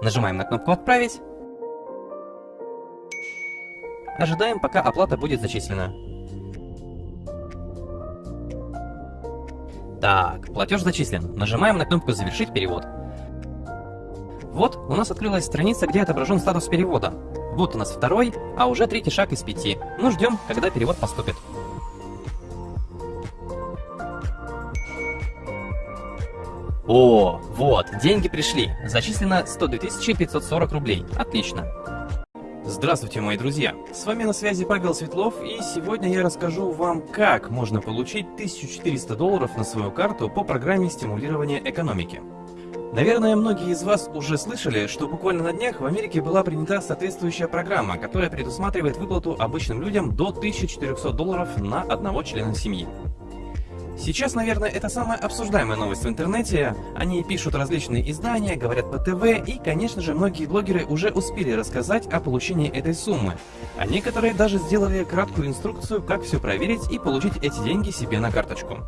Нажимаем на кнопку «Отправить». Ожидаем, пока оплата будет зачислена. Так, платеж зачислен. Нажимаем на кнопку «Завершить перевод». Вот, у нас открылась страница, где отображен статус перевода. Вот у нас второй, а уже третий шаг из пяти. Ну, ждем, когда перевод поступит. О, вот, деньги пришли. Зачислено 102 540 рублей. Отлично. Здравствуйте, мои друзья! С вами на связи Павел Светлов, и сегодня я расскажу вам, как можно получить 1400 долларов на свою карту по программе стимулирования экономики. Наверное, многие из вас уже слышали, что буквально на днях в Америке была принята соответствующая программа, которая предусматривает выплату обычным людям до 1400 долларов на одного члена семьи. Сейчас, наверное, это самая обсуждаемая новость в интернете. Они пишут различные издания, говорят по ТВ, и, конечно же, многие блогеры уже успели рассказать о получении этой суммы. А некоторые даже сделали краткую инструкцию, как все проверить и получить эти деньги себе на карточку.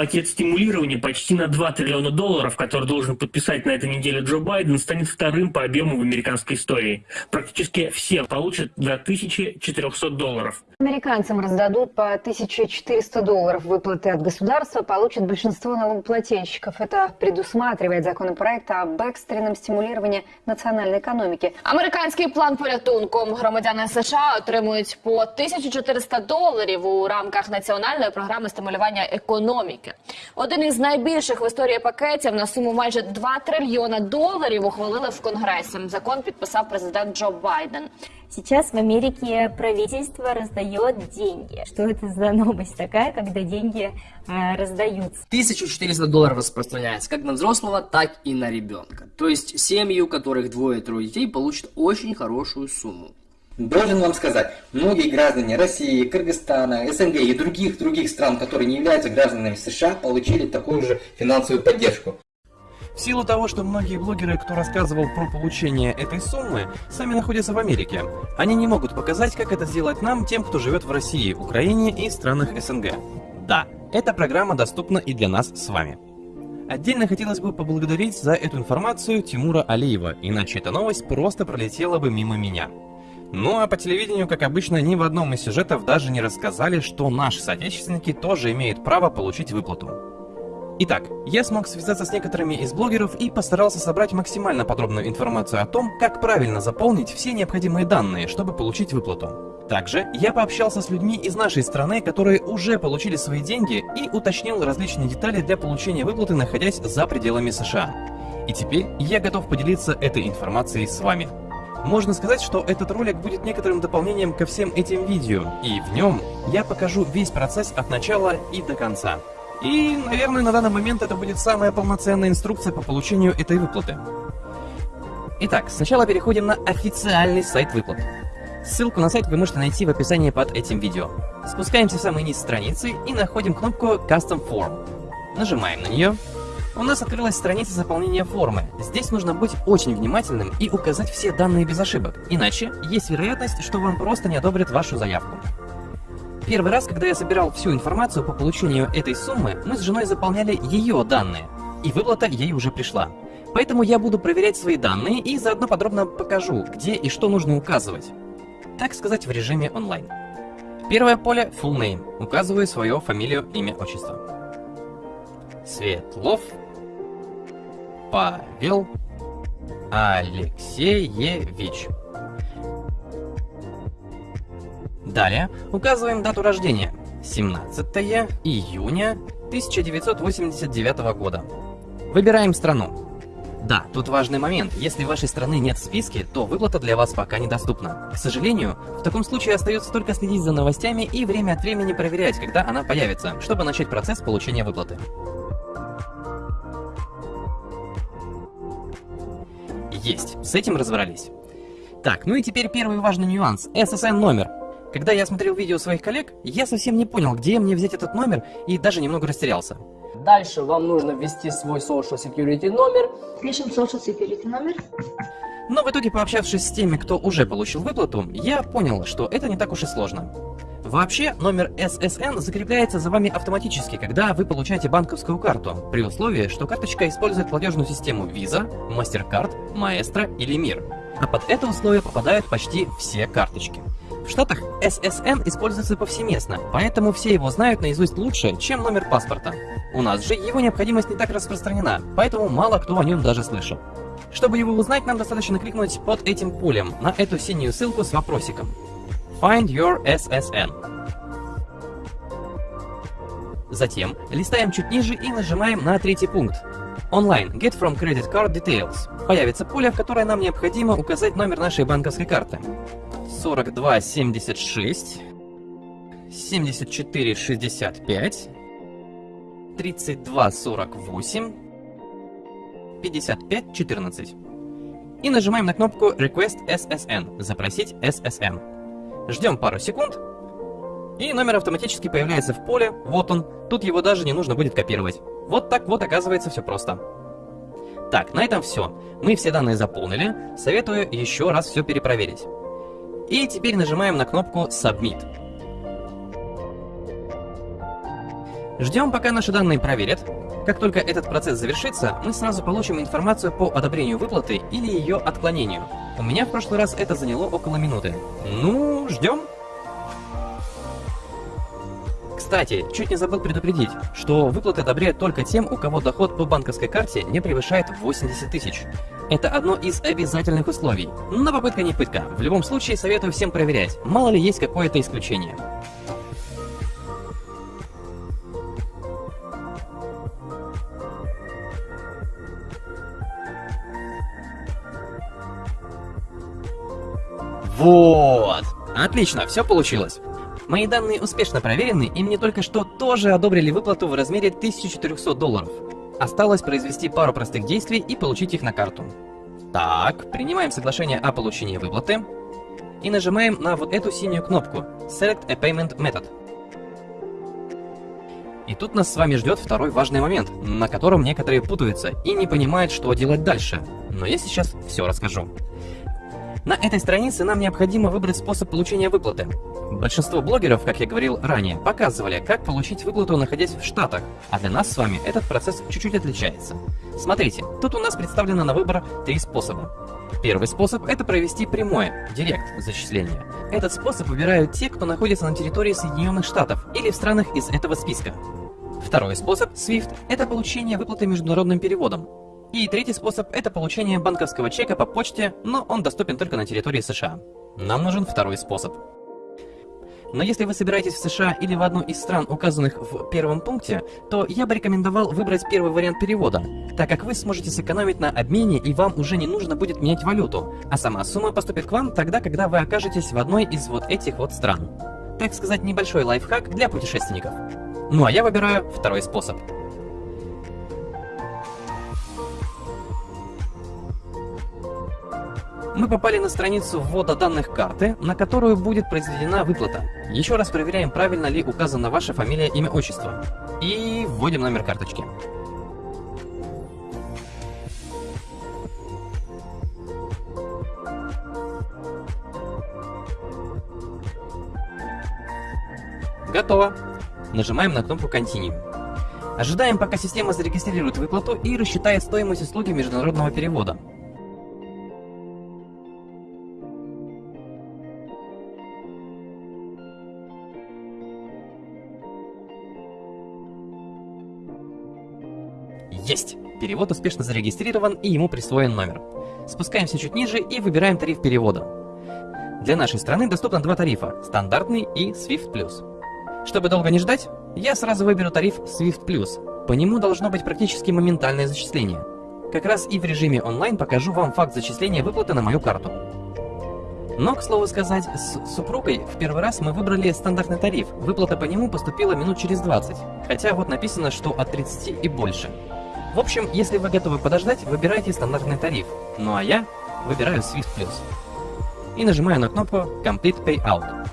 Пакет стимулирования почти на 2 триллиона долларов, который должен подписать на этой неделе Джо Байден, станет вторым по объему в американской истории. Практически все получат до 1400 долларов. Американцам раздадут по 1400 долларов выплаты от государства, получат большинство налогоплательщиков. Это предусматривает законопроект об экстренном стимулировании національної економіки. Американський план порятунку громадяни США отримують по 1400 доларів у рамках національної програми стимулювання економіки. Один із найбільших в історії пакетів на суму майже 2 трильйона доларів ухвалили в Конгресі. Закон підписав президент Джо Байден. Сейчас в Америке правительство раздает деньги. Что это за новость такая, когда деньги э, раздаются? 1400 долларов распространяется как на взрослого, так и на ребенка. То есть семьи, у которых двое-трое детей, получат очень хорошую сумму. Должен вам сказать, многие граждане России, Кыргызстана, СНГ и других других стран, которые не являются гражданами США, получили такую же финансовую поддержку. В силу того, что многие блогеры, кто рассказывал про получение этой суммы, сами находятся в Америке, они не могут показать, как это сделать нам, тем, кто живет в России, Украине и странах СНГ. Да, эта программа доступна и для нас с вами. Отдельно хотелось бы поблагодарить за эту информацию Тимура Алиева, иначе эта новость просто пролетела бы мимо меня. Ну а по телевидению, как обычно, ни в одном из сюжетов даже не рассказали, что наши соотечественники тоже имеют право получить выплату. Итак, я смог связаться с некоторыми из блогеров и постарался собрать максимально подробную информацию о том, как правильно заполнить все необходимые данные, чтобы получить выплату. Также я пообщался с людьми из нашей страны, которые уже получили свои деньги и уточнил различные детали для получения выплаты, находясь за пределами США. И теперь я готов поделиться этой информацией с вами. Можно сказать, что этот ролик будет некоторым дополнением ко всем этим видео, и в нем я покажу весь процесс от начала и до конца. И, наверное, на данный момент это будет самая полноценная инструкция по получению этой выплаты. Итак, сначала переходим на официальный сайт выплат. Ссылку на сайт вы можете найти в описании под этим видео. Спускаемся в самый низ страницы и находим кнопку Custom Form. Нажимаем на нее у нас открылась страница заполнения формы. Здесь нужно быть очень внимательным и указать все данные без ошибок, иначе есть вероятность, что вам просто не одобрят вашу заявку. Первый раз, когда я собирал всю информацию по получению этой суммы, мы с женой заполняли ее данные, и выплата ей уже пришла. Поэтому я буду проверять свои данные и заодно подробно покажу, где и что нужно указывать. Так сказать, в режиме онлайн. Первое поле Full Name. Указываю свою фамилию, имя, отчество. Светлов Павел Алексеевич. Далее указываем дату рождения. 17 июня 1989 года. Выбираем страну. Да, тут важный момент. Если вашей страны нет в списке, то выплата для вас пока недоступна. К сожалению, в таком случае остается только следить за новостями и время от времени проверять, когда она появится, чтобы начать процесс получения выплаты. Есть, с этим разобрались. Так, ну и теперь первый важный нюанс. SSN номер. Когда я смотрел видео своих коллег, я совсем не понял, где мне взять этот номер, и даже немного растерялся. Дальше вам нужно ввести свой Social Security номер. Пишем Social Security номер. Но в итоге, пообщавшись с теми, кто уже получил выплату, я понял, что это не так уж и сложно. Вообще, номер SSN закрепляется за вами автоматически, когда вы получаете банковскую карту, при условии, что карточка использует платежную систему Visa, MasterCard, Maestro или Mir. А под это условие попадают почти все карточки. В Штатах SSN используется повсеместно, поэтому все его знают наизусть лучше, чем номер паспорта. У нас же его необходимость не так распространена, поэтому мало кто о нем даже слышал. Чтобы его узнать, нам достаточно кликнуть под этим полем на эту синюю ссылку с вопросиком. Find your SSN. Затем листаем чуть ниже и нажимаем на третий пункт. Online. Get from credit card details. Появится поле, в которое нам необходимо указать номер нашей банковской карты. 4276 7465 3248 5514 и нажимаем на кнопку Request SSN, запросить SSN. Ждем пару секунд, и номер автоматически появляется в поле, вот он, тут его даже не нужно будет копировать. Вот так вот оказывается все просто. Так, на этом все. Мы все данные заполнили, советую еще раз все перепроверить. И теперь нажимаем на кнопку Submit. Ждем, пока наши данные проверят. Как только этот процесс завершится, мы сразу получим информацию по одобрению выплаты или ее отклонению. У меня в прошлый раз это заняло около минуты. Ну, ждем. Кстати, чуть не забыл предупредить, что выплаты одобряют только тем, у кого доход по банковской карте не превышает 80 тысяч. Это одно из обязательных условий. Но попытка не пытка. В любом случае советую всем проверять, мало ли есть какое-то исключение. Вот! Отлично, все получилось. Мои данные успешно проверены, и мне только что тоже одобрили выплату в размере 1400 долларов. Осталось произвести пару простых действий и получить их на карту. Так, принимаем соглашение о получении выплаты и нажимаем на вот эту синюю кнопку Select a Payment Method. И тут нас с вами ждет второй важный момент, на котором некоторые путаются и не понимают, что делать дальше. Но я сейчас все расскажу. На этой странице нам необходимо выбрать способ получения выплаты. Большинство блогеров, как я говорил ранее, показывали, как получить выплату, находясь в Штатах, а для нас с вами этот процесс чуть-чуть отличается. Смотрите, тут у нас представлено на выбор три способа. Первый способ – это провести прямое, директ зачисление. Этот способ выбирают те, кто находится на территории Соединенных Штатов или в странах из этого списка. Второй способ, SWIFT, это получение выплаты международным переводом. И третий способ – это получение банковского чека по почте, но он доступен только на территории США. Нам нужен второй способ. Но если вы собираетесь в США или в одну из стран, указанных в первом пункте, то я бы рекомендовал выбрать первый вариант перевода, так как вы сможете сэкономить на обмене и вам уже не нужно будет менять валюту, а сама сумма поступит к вам тогда, когда вы окажетесь в одной из вот этих вот стран. Так сказать, небольшой лайфхак для путешественников. Ну а я выбираю второй способ. Мы попали на страницу ввода данных карты, на которую будет произведена выплата. Еще раз проверяем, правильно ли указана ваша фамилия, имя, отчество. И вводим номер карточки. Готово. Нажимаем на кнопку Continue. Ожидаем, пока система зарегистрирует выплату и рассчитает стоимость услуги международного перевода. Есть! Перевод успешно зарегистрирован и ему присвоен номер. Спускаемся чуть ниже и выбираем тариф перевода. Для нашей страны доступно два тарифа – стандартный и Swift+. Чтобы долго не ждать, я сразу выберу тариф Swift+. По нему должно быть практически моментальное зачисление. Как раз и в режиме онлайн покажу вам факт зачисления выплаты на мою карту. Но, к слову сказать, с супругой в первый раз мы выбрали стандартный тариф. Выплата по нему поступила минут через 20. Хотя вот написано, что от 30 и больше. В общем, если вы готовы подождать, выбирайте стандартный тариф. Ну а я выбираю Swift Plus. И нажимаю на кнопку Complete Payout.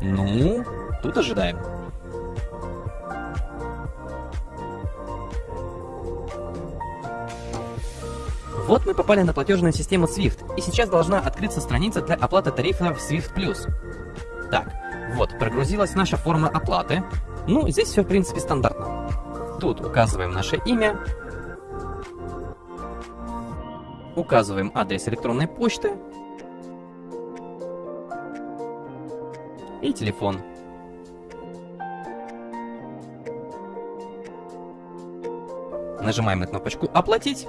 Ну, тут ожидаем. Вот мы попали на платежную систему SWIFT, и сейчас должна открыться страница для оплаты тарифа в SWIFT+. Вот, прогрузилась наша форма оплаты. Ну, здесь все, в принципе, стандартно. Тут указываем наше имя, указываем адрес электронной почты и телефон. Нажимаем на кнопочку «Оплатить».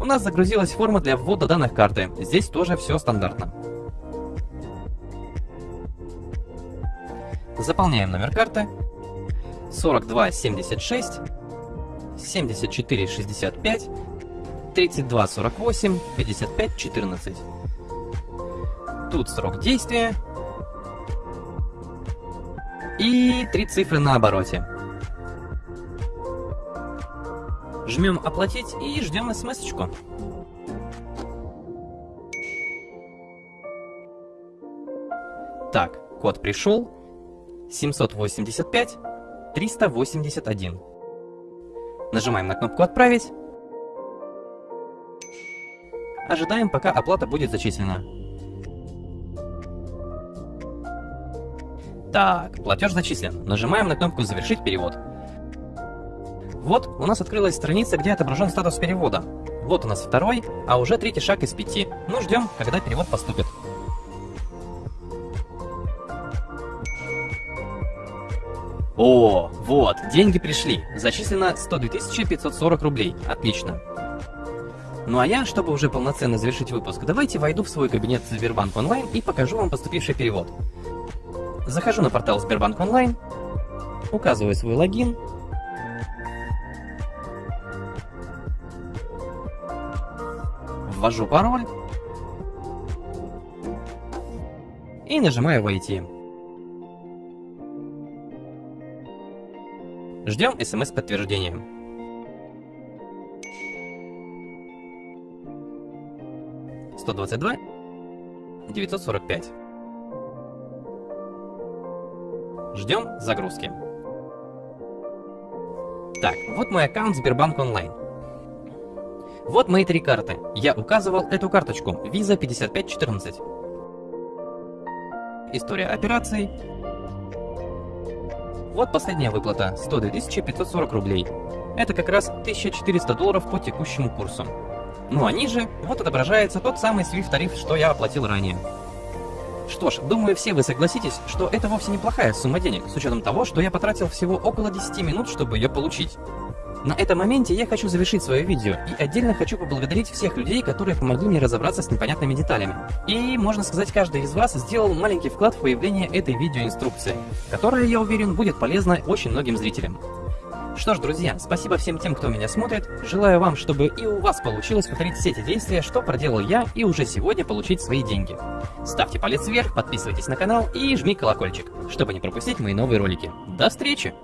У нас загрузилась форма для ввода данных карты. Здесь тоже все стандартно. Заполняем номер карты 4276 7465 3248 5514. Тут срок действия и три цифры на обороте. Жмем «Оплатить» и ждем смс-очку. Так, код пришел. 785 381. Нажимаем на кнопку «Отправить». Ожидаем, пока оплата будет зачислена. Так, платеж зачислен. Нажимаем на кнопку «Завершить перевод». Вот, у нас открылась страница, где отображен статус перевода. Вот у нас второй, а уже третий шаг из пяти. Ну, ждем, когда перевод поступит. О, вот, деньги пришли. Зачислено 102 540 рублей. Отлично. Ну а я, чтобы уже полноценно завершить выпуск, давайте войду в свой кабинет Сбербанк Онлайн и покажу вам поступивший перевод. Захожу на портал Сбербанк Онлайн, указываю свой логин, ввожу пароль и нажимаю «Войти». Ждем смс-подтверждения. Сто двадцать два девятьсот сорок пять. Ждем загрузки. Так, вот мой аккаунт Сбербанк Онлайн. Вот мои три карты. Я указывал эту карточку. Visa 5514. История операций. Вот последняя выплата. 102 540 рублей. Это как раз 1400 долларов по текущему курсу. Ну а ниже, вот отображается тот самый SWIFT тариф, что я оплатил ранее. Что ж, думаю, все вы согласитесь, что это вовсе неплохая сумма денег, с учетом того, что я потратил всего около 10 минут, чтобы ее получить. На этом моменте я хочу завершить свое видео и отдельно хочу поблагодарить всех людей, которые помогли мне разобраться с непонятными деталями. И, можно сказать, каждый из вас сделал маленький вклад в появление этой видеоинструкции, которая, я уверен, будет полезна очень многим зрителям. Что ж, друзья, спасибо всем тем, кто меня смотрит. Желаю вам, чтобы и у вас получилось повторить все эти действия, что проделал я, и уже сегодня получить свои деньги. Ставьте палец вверх, подписывайтесь на канал и жми колокольчик, чтобы не пропустить мои новые ролики. До встречи!